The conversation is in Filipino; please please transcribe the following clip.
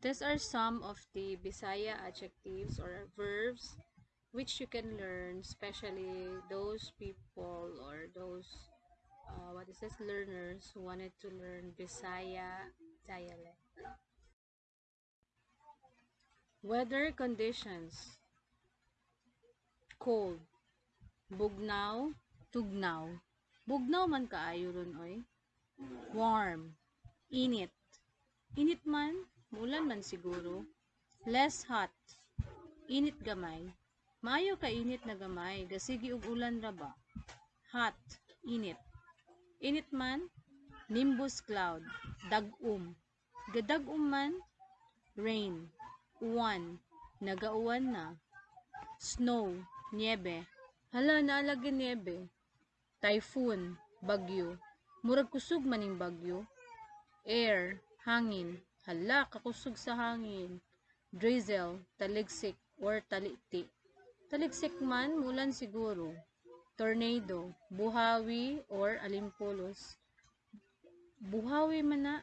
These are some of the Bisaya adjectives or verbs which you can learn, especially those people or those, uh, what is this, learners who wanted to learn Bisaya dialect. Weather conditions. Cold. Bugnaw, tugnaw. Bugnaw man kaayo ron oy. Warm. Init. Init man, mulan man siguro. Less hot. Init gamay. Maayo ka init na gamay, gasigi ug ulan ra ba? Hot. Init. Init man, nimbus cloud. Dagum. Gadagum man, rain. Uwan. Nagauwan na. Snow. Niebe. Hala, naalagi niebe. Typhoon. Bagyo. Murag kusog maning bagyo. Air. Hangin. Hala, kakusog sa hangin. Drizzle. Taligsik or taliti. Taligsik man, mulan siguro. Tornado. Buhawi or alimpulos. Buhawi man na,